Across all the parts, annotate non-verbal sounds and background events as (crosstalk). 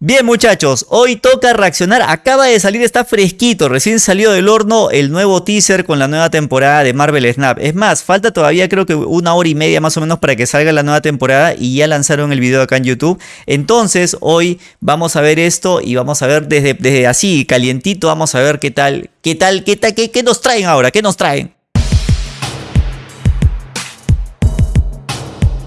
Bien muchachos, hoy toca reaccionar, acaba de salir, está fresquito, recién salió del horno el nuevo teaser con la nueva temporada de Marvel Snap. Es más, falta todavía creo que una hora y media más o menos para que salga la nueva temporada y ya lanzaron el video acá en YouTube. Entonces hoy vamos a ver esto y vamos a ver desde, desde así, calientito, vamos a ver qué tal, qué tal, qué tal, qué, qué nos traen ahora, qué nos traen.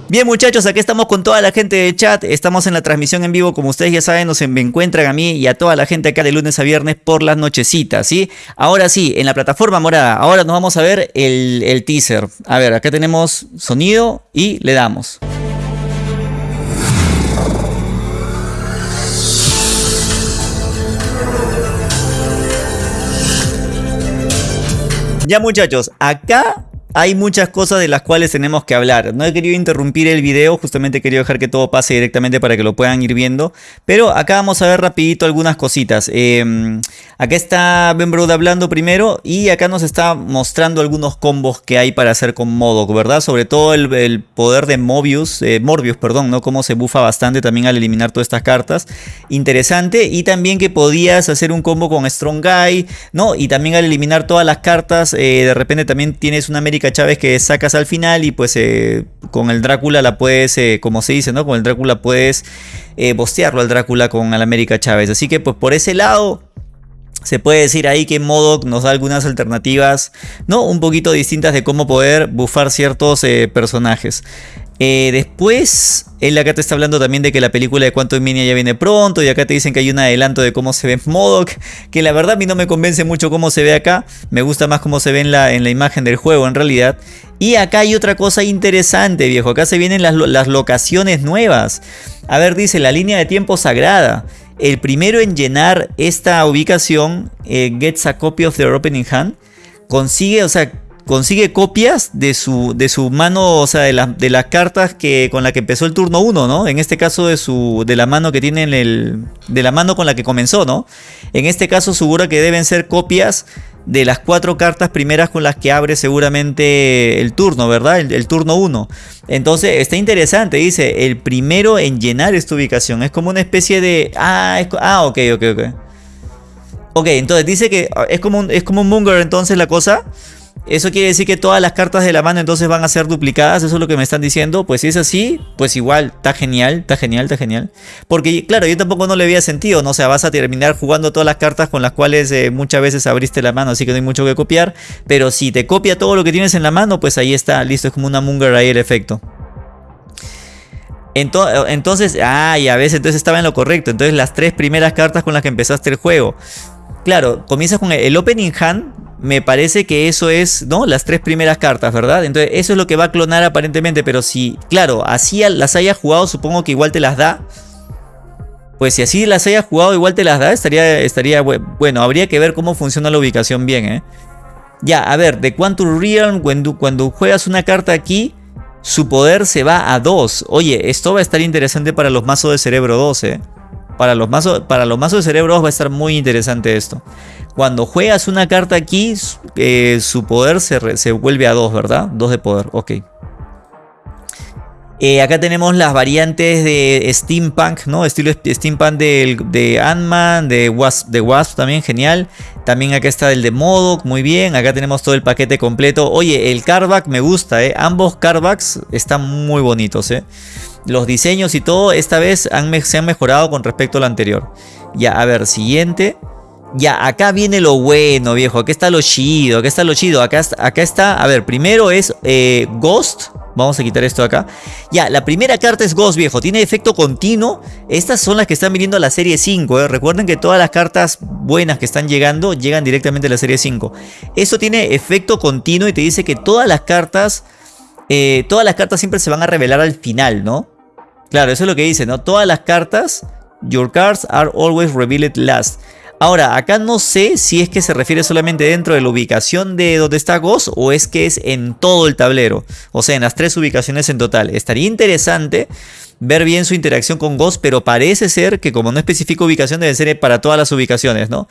Bien muchachos, aquí estamos con toda la gente de chat, estamos en la transmisión en vivo, como ustedes ya saben, nos encuentran a mí y a toda la gente acá de lunes a viernes por las nochecitas, ¿sí? Ahora sí, en la plataforma morada, ahora nos vamos a ver el, el teaser. A ver, acá tenemos sonido y le damos. Ya muchachos, acá hay muchas cosas de las cuales tenemos que hablar. No he querido interrumpir el video, justamente querido dejar que todo pase directamente para que lo puedan ir viendo. Pero acá vamos a ver rapidito algunas cositas. Eh, acá está Ben Broad hablando primero y acá nos está mostrando algunos combos que hay para hacer con Modok, ¿verdad? Sobre todo el, poder de Mobius, eh, Morbius, perdón, ¿no? Cómo se bufa bastante también al eliminar todas estas cartas. Interesante. Y también que podías hacer un combo con Strong Guy, ¿no? Y también al eliminar todas las cartas, eh, de repente también tienes una América Chávez que sacas al final y pues eh, con el Drácula la puedes, eh, como se dice, ¿no? Con el Drácula puedes eh, bostearlo al Drácula con el América Chávez. Así que pues por ese lado se puede decir ahí que Modoc nos da algunas alternativas, ¿no? Un poquito distintas de cómo poder bufar ciertos personajes. Eh, después, él acá te está hablando también de que la película de Quantum Mania ya viene pronto y acá te dicen que hay un adelanto de cómo se ve Modok, que la verdad a mí no me convence mucho cómo se ve acá, me gusta más cómo se ve en la, en la imagen del juego en realidad. Y acá hay otra cosa interesante viejo, acá se vienen las, locaciones nuevas. A ver, dice la línea de tiempo sagrada. El primero en llenar esta ubicación, eh, gets a copy of the opening hand, consigue, o sea, consigue copias de su, de su mano, o sea, de, de las cartas que, con la que empezó el turno 1, ¿no? En este caso de, su, de la mano que tiene el, de la mano con la que comenzó, ¿no? En este caso seguro que deben ser copias de las cuatro cartas primeras con las que abre seguramente el turno, ¿verdad? El, turno 1. Entonces está interesante, dice, el primero en llenar esta ubicación. Es como una especie de... Ah, ah ok, ok, ok. Ok, entonces dice que es como un, es como un Munger entonces la cosa. Eso quiere decir que todas las cartas de la mano entonces van a ser duplicadas, eso es lo que me están diciendo. Pues si es así, pues igual, está genial, está genial, está genial. Porque claro, yo tampoco no le había sentido, ¿no? O sea, vas a terminar jugando todas las cartas con las cuales eh, muchas veces abriste la mano, así que no hay mucho que copiar. Pero si te copia todo lo que tienes en la mano, pues ahí está, listo, es como una Munger ahí el efecto. Entonces, ah, ya ves, entonces estaba en lo correcto. Entonces las tres primeras cartas con las que empezaste el juego. Claro, comienzas con el Opening Hand, me parece que eso es, ¿no? Las tres primeras cartas, ¿verdad? Entonces eso es lo que va a clonar aparentemente, pero si, claro, así las haya jugado, supongo que igual te las da. Pues si así las haya jugado, igual te las da, estaría, estaría bueno, habría que ver cómo funciona la ubicación bien, ¿eh? Ya, a ver, de Quantum Realm, cuando, juegas una carta aquí, su poder se va a 2. Oye, esto va a estar interesante para los mazos de cerebro 2, ¿eh? Para los mazos, para los mazos de cerebro 2 va a estar muy interesante esto. Cuando juegas una carta aquí, eh, su poder se, vuelve a 2, ¿verdad? 2 de poder, ok. Eh, acá tenemos las variantes de Steampunk, ¿no? Estilo Steampunk de, Ant-Man, de Wasp, de Wasp también, genial. También acá está el de Modoc, muy bien. Acá tenemos todo el paquete completo. Oye, el carback me gusta, ¿eh? Ambos carbacks están muy bonitos, ¿eh? Los diseños y todo, esta vez se han mejorado con respecto al anterior. Ya, a ver, siguiente. Ya, acá viene lo bueno, viejo. Acá está lo chido, acá está lo chido. Acá, acá está, a ver, primero es eh, Ghost. Vamos a quitar esto acá. Ya, la primera carta es Ghost, viejo. Tiene efecto continuo. Estas son las que están viniendo a la serie 5. ¿eh? Recuerden que todas las cartas buenas que están llegando llegan directamente a la serie 5. Esto tiene efecto continuo y te dice que todas las cartas... Eh, todas las cartas siempre se van a revelar al final, ¿no? Claro, eso es lo que dice, ¿no? Todas las cartas... Your cards are always revealed last. Ahora, acá no sé si es que se refiere solamente dentro de la ubicación de donde está Ghost o es que es en todo el tablero. O sea, en las tres ubicaciones en total. Estaría interesante ver bien su interacción con Ghost, pero parece ser que como no especifica ubicación debe ser para todas las ubicaciones, ¿no?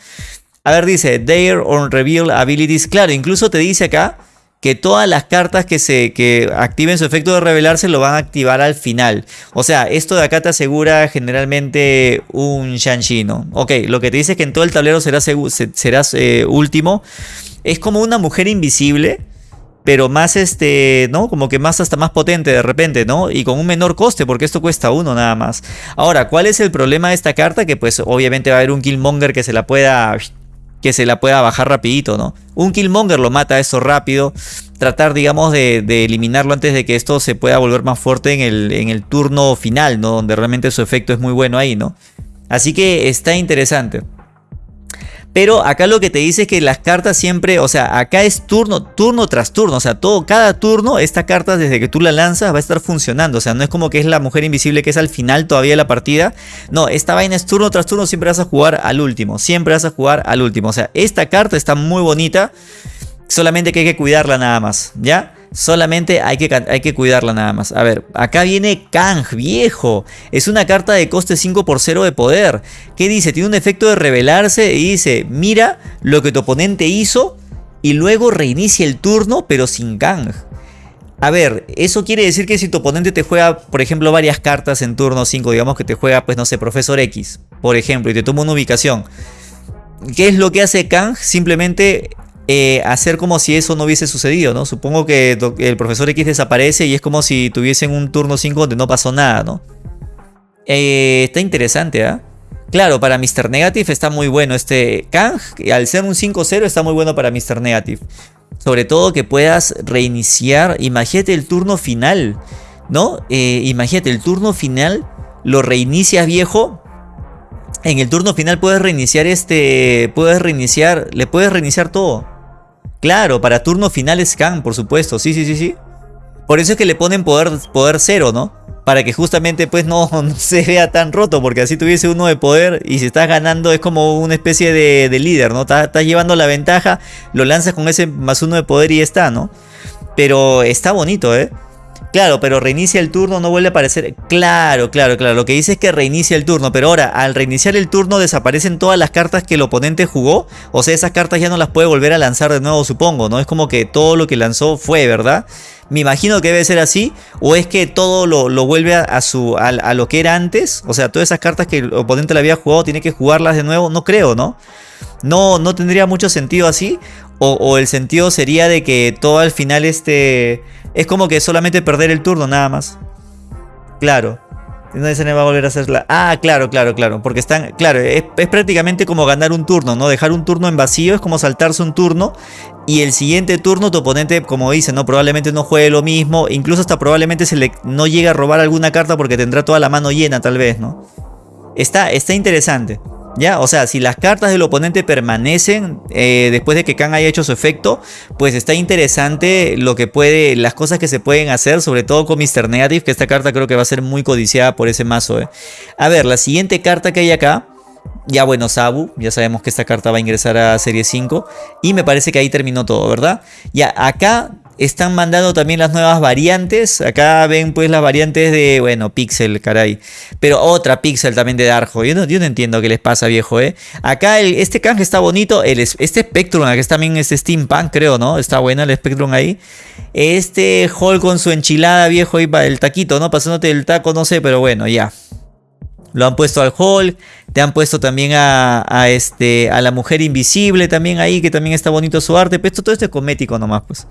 A ver, dice, Dare on Reveal Abilities. Claro, incluso te dice acá que todas las cartas que, se, que activen su efecto de revelarse lo van a activar al final. O sea, esto de acá te asegura generalmente un Shang-Chi, ¿no? Ok, lo que te dice es que en todo el tablero serás, serás eh, último. Es como una mujer invisible pero más este, ¿no? Como que más hasta más potente de repente, ¿no? Y con un menor coste, porque esto cuesta uno nada más. Ahora, ¿cuál es el problema de esta carta? Que pues obviamente va a haber un Killmonger que se la pueda que se la pueda bajar rapidito, ¿no? Un Killmonger lo mata eso rápido. Tratar, digamos, de, eliminarlo antes de que esto se pueda volver más fuerte en el, en el turno final, ¿no? Donde realmente su efecto es muy bueno ahí, ¿no? Así que está interesante. Pero acá lo que te dice es que las cartas siempre, o sea, acá es turno, turno tras turno. O sea, todo, cada turno, esta carta desde que tú la lanzas va a estar funcionando. O sea, no es como que es la mujer invisible que es al final todavía de la partida. No, esta vaina es turno tras turno, siempre vas a jugar al último. Siempre vas a jugar al último. O sea, esta carta está muy bonita. Solamente que hay que cuidarla nada más, ¿ya? Solamente hay que, hay que cuidarla nada más. A ver, acá viene Kang, viejo. Es una carta de coste 5 por 0 de poder. ¿Qué dice? Tiene un efecto de revelarse y dice, mira lo que tu oponente hizo y luego reinicia el turno pero sin Kang. A ver, eso quiere decir que si tu oponente te juega, por ejemplo, varias cartas en turno 5, digamos que te juega, pues no sé, Profesor X, por ejemplo, y te toma una ubicación. ¿Qué es lo que hace Kang? Simplemente eh, hacer como si eso no hubiese sucedido, ¿no? Supongo que el profesor X desaparece y es como si tuviesen un turno 5 donde no pasó nada, ¿no? Eh, está interesante, ¿ah? Claro, para Mr. Negative está muy bueno este Kang. Al ser un 5-0 está muy bueno para Mr. Negative. Sobre todo que puedas reiniciar. Imagínate el turno final, ¿no? Eh, imagínate el turno final. Lo reinicias viejo en el turno final puedes reiniciar este. Puedes reiniciar. Le puedes reiniciar todo. Claro, para turno final scan, por supuesto. Sí, sí, sí, sí. Por eso es que le ponen poder, poder cero, ¿no? Para que justamente pues no, (laughs) se vea tan roto. Porque así tuviese uno de poder. Y si estás ganando es como una especie de, líder, ¿no? Estás, llevando la ventaja. Lo lanzas con ese más uno de poder y está, ¿no? Pero está bonito, ¿eh? Claro, pero reinicia el turno, no vuelve a aparecer. Claro, claro, claro. Lo que dice es que reinicia el turno. Pero ahora, al reiniciar el turno, desaparecen todas las cartas que el oponente jugó. O sea, esas cartas ya no las puede volver a lanzar de nuevo, supongo. No es como que todo lo que lanzó fue, ¿verdad? Me imagino que debe ser así. O es que todo lo, vuelve a, su, a, lo que era antes. O sea, todas esas cartas que el oponente le había jugado, tiene que jugarlas de nuevo. No creo, ¿no? No, no tendría mucho sentido así. O el sentido sería de que todo al final este es como que solamente perder el turno nada más. Claro. No se le va a volver a hacerla. Ah, claro, claro, claro. Porque están. Claro, es, prácticamente como ganar un turno, ¿no? Dejar un turno en vacío es como saltarse un turno. Y el siguiente turno, tu oponente, como dice, ¿no? Probablemente no juegue lo mismo. Incluso hasta probablemente se le no llegue a robar alguna carta porque tendrá toda la mano llena, tal vez, ¿no? Está, está interesante. ¿Ya? O sea, si las cartas del oponente permanecen eh, después de que Khan haya hecho su efecto, pues está interesante lo que puede, las cosas que se pueden hacer, sobre todo con Mr. Negative, que esta carta creo que va a ser muy codiciada por ese mazo. ¿eh? A ver, la siguiente carta que hay acá, ya bueno, Sabu, ya sabemos que esta carta va a ingresar a Serie 5 y me parece que ahí terminó todo, ¿verdad? Ya, acá están mandando también las nuevas variantes. Acá ven pues las variantes de, bueno, Pixel, caray. Pero otra Pixel también de Darjo. Yo no, yo no entiendo qué les pasa, viejo, ¿eh? Acá este canje está bonito. El, este Spectrum, acá también este Steampunk, creo, ¿no? Está buena el Spectrum ahí. Este Hall con su enchilada, viejo, para el taquito, ¿no? Pasándote el taco, no sé, pero bueno, ya. Lo han puesto al Hall. Te han puesto también a, este, a la mujer invisible también ahí, que también está bonito su arte. Pero esto todo esto es cosmético nomás, pues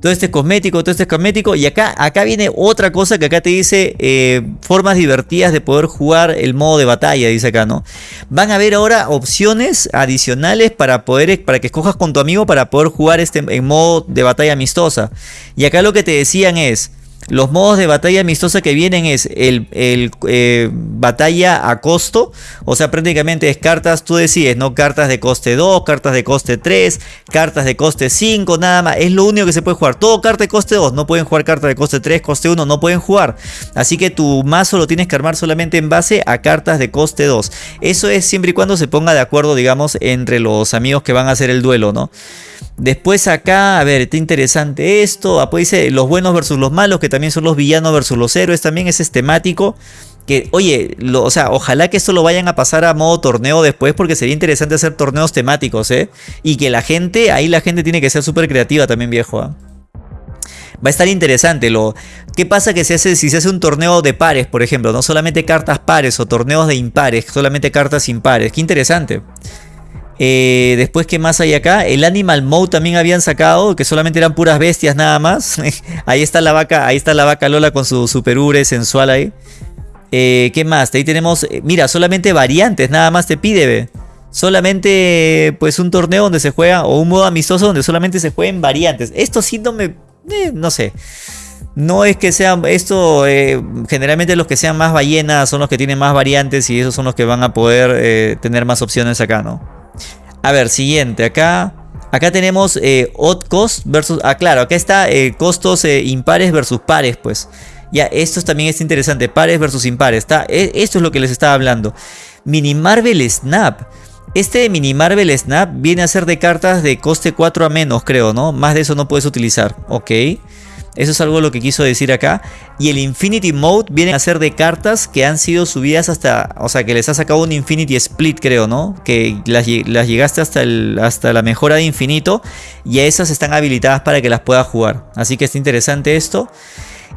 todo este cosmético, todo este cosmético. Y acá, acá viene otra cosa que acá te dice eh, formas divertidas de poder jugar el modo de batalla, dice acá, ¿no? Van a haber ahora opciones adicionales para poder, para que escojas con tu amigo para poder jugar este en modo de batalla amistosa. Y acá lo que te decían es, los modos de batalla amistosa que vienen es el, eh, batalla a costo, o sea, prácticamente es cartas, tú decides, ¿no? Cartas de coste 2, cartas de coste 3, cartas de coste 5, nada más, es lo único que se puede jugar. Todo carta de coste 2, no pueden jugar cartas de coste 3, coste 1, no pueden jugar. Así que tu mazo lo tienes que armar solamente en base a cartas de coste 2. Eso es siempre y cuando se ponga de acuerdo, digamos, entre los amigos que van a hacer el duelo, ¿no? Después acá, a ver, está interesante esto. Después dice los buenos versus los malos, que también son los villanos versus los héroes. También es temático. Que, oye, o sea, ojalá que esto lo vayan a pasar a modo torneo después, porque sería interesante hacer torneos temáticos, ¿eh? Y que la gente, ahí la gente tiene que ser súper creativa también, viejo. ¿ah? Va a estar interesante. Lo, ¿Qué pasa que se hace, si se hace un torneo de pares, por ejemplo? No solamente cartas pares o torneos de impares, solamente cartas impares. Qué interesante. Eh, después, ¿qué más hay acá? El Animal Mode también habían sacado, que solamente eran puras bestias nada más. (laughs) ahí está la vaca, ahí está la vaca Lola con su super ure sensual ahí. Eh, ¿Qué más? Ahí tenemos, eh, mira, solamente variantes, nada más te pide, ve. Solamente, pues, un torneo donde se juega, o un modo amistoso donde solamente se jueguen variantes. Esto sí no me, no sé. No es que sean esto, generalmente los que sean más ballenas son los que tienen más variantes y esos son los que van a poder tener más opciones acá, ¿no? A ver, siguiente. Acá, acá tenemos eh, odd cost versus... Ah, claro, acá está eh, costos eh, impares versus pares, pues. Ya, esto también es interesante. Pares versus impares. Está, e, esto es lo que les estaba hablando. Mini Marvel Snap. Este Mini Marvel Snap viene a ser de cartas de coste 4 a menos, creo, ¿no? Más de eso no puedes utilizar. Ok. Eso es algo lo que quiso decir acá. Y el Infinity Mode viene a ser de cartas que han sido subidas hasta... O sea, que les ha sacado un Infinity Split, creo, ¿no? Que las, llegaste hasta, el, hasta la mejora de infinito. Y a esas están habilitadas para que las puedas jugar. Así que está interesante esto.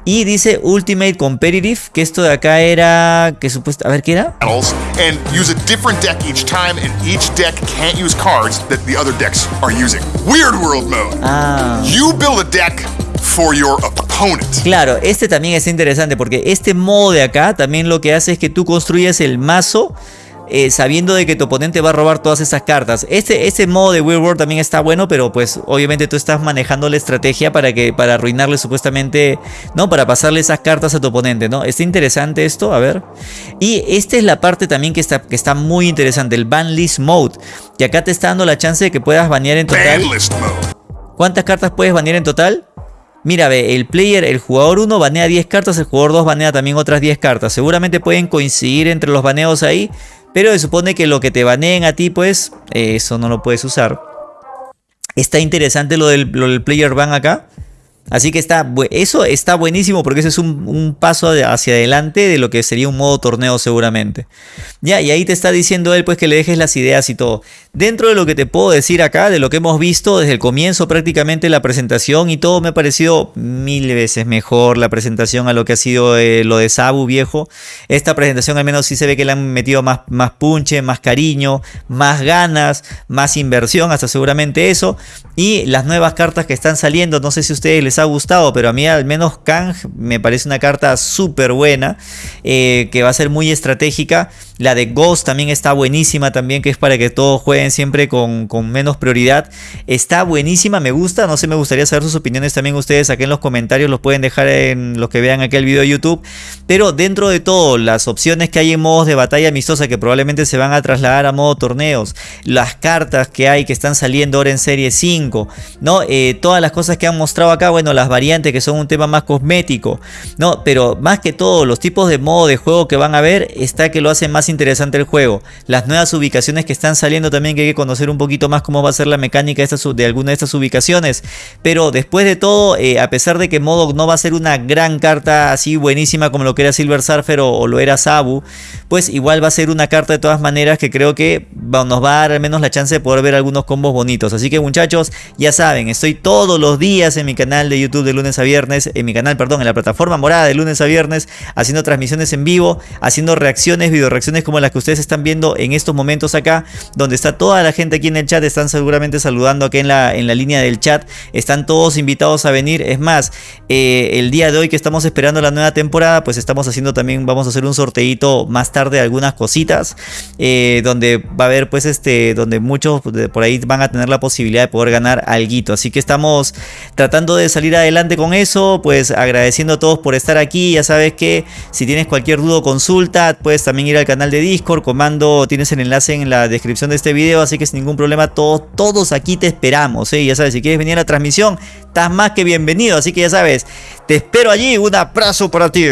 Y dice Ultimate Competitive, que esto de acá era... que supuesto, A ver, ¿qué era? And use a different deck each time and each deck can't use cards that the other decks are using. Weird World Mode. Ah. You build a deck for your opponent. Claro, este también es interesante porque este modo de acá también lo que hace es que tú construyes el mazo eh, sabiendo de que tu oponente va a robar todas esas cartas. Este, este modo de Weird World también está bueno, pero pues obviamente tú estás manejando la estrategia para que para arruinarle supuestamente, ¿no? Para pasarle esas cartas a tu oponente, ¿no? Está interesante esto, a ver. Y esta es la parte también que está, que está muy interesante, el Ban List Mode. Y acá te está dando la chance de que puedas banear en total. ¿Cuántas cartas puedes banear en total? Mira, ve, el player, el jugador 1 banea 10 cartas, el jugador 2 banea también otras 10 cartas. Seguramente pueden coincidir entre los baneos ahí, pero se supone que lo que te baneen a ti, pues, eso no lo puedes usar. Está interesante lo del, lo del player ban acá. Así que está, eso está buenísimo porque ese es un, paso hacia adelante de lo que sería un modo torneo seguramente. Ya, y ahí te está diciendo él pues que le dejes las ideas y todo. Dentro de lo que te puedo decir acá, de lo que hemos visto desde el comienzo prácticamente la presentación y todo me ha parecido mil veces mejor la presentación a lo que ha sido eh, lo de Sabu viejo. Esta presentación al menos sí se ve que le han metido más, más punche, más cariño, más ganas, más inversión, hasta seguramente eso. Y las nuevas cartas que están saliendo, no sé si ustedes les ha gustado, pero a mí al menos Kang me parece una carta súper buena, eh, que va a ser muy estratégica. La de Ghost también está buenísima también, que es para que todos jueguen siempre con, menos prioridad. Está buenísima, me gusta, no sé, me gustaría saber sus opiniones también ustedes aquí en los comentarios, los pueden dejar en los que vean aquel video de YouTube. Pero dentro de todo, las opciones que hay en modos de batalla amistosa que probablemente se van a trasladar a modo torneos, las cartas que hay que están saliendo ahora en serie 5, ¿no? Eh, todas las cosas que han mostrado acá, bueno, las variantes que son un tema más cosmético, ¿no? Pero más que todo, los tipos de modo de juego que van a ver, está que lo hacen más interesante el juego. Las nuevas ubicaciones que están saliendo también que hay que conocer un poquito más cómo va a ser la mecánica de, de alguna de estas ubicaciones. Pero después de todo, eh, a pesar de que Modo no va a ser una gran carta así buenísima como lo que era Silver Surfer o, lo era Sabu, pues igual va a ser una carta de todas maneras que creo que nos va a dar al menos la chance de poder ver algunos combos bonitos. Así que muchachos, ya saben, estoy todos los días en mi canal de YouTube de lunes a viernes, en mi canal, perdón, en la plataforma morada de lunes a viernes, haciendo transmisiones en vivo, haciendo reacciones, video reacciones como las que ustedes están viendo en estos momentos acá, donde está toda la gente aquí en el chat, están seguramente saludando aquí en la, en la línea del chat, están todos invitados a venir, es más, eh, el día de hoy que estamos esperando la nueva temporada, pues estamos haciendo también, vamos a hacer un sorteito más tarde algunas cositas, eh, donde va a haber pues este, donde muchos por ahí van a tener la posibilidad de poder ganar algo, así que estamos tratando de salir adelante con eso, pues agradeciendo a todos por estar aquí, ya sabes que si tienes cualquier duda o consulta, puedes también ir al de Discord, comando, tienes el enlace en la descripción de este video, así que sin ningún problema todos, todos aquí te esperamos, ¿eh? ya sabes, si quieres venir a la transmisión, estás más que bienvenido, así que ya sabes, te espero allí, un abrazo para ti.